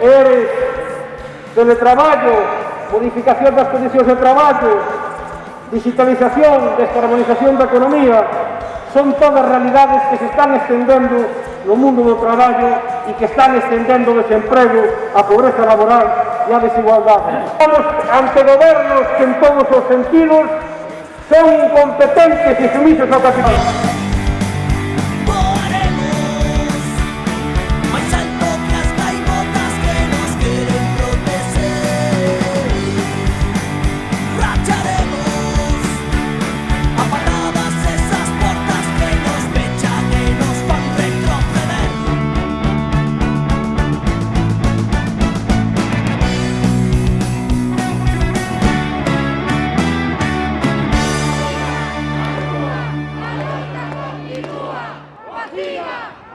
es teletraballo, modificación das condicións de traballo, digitalización, descarbonización da economía, son todas realidades que se están estendendo no mundo do traballo e que están estendendo o desemprego, a pobreza laboral e a desigualdade. Estamos ante gobernos que en todos os sentidos son incompetentes e sumisos ao capitalismo. Viva!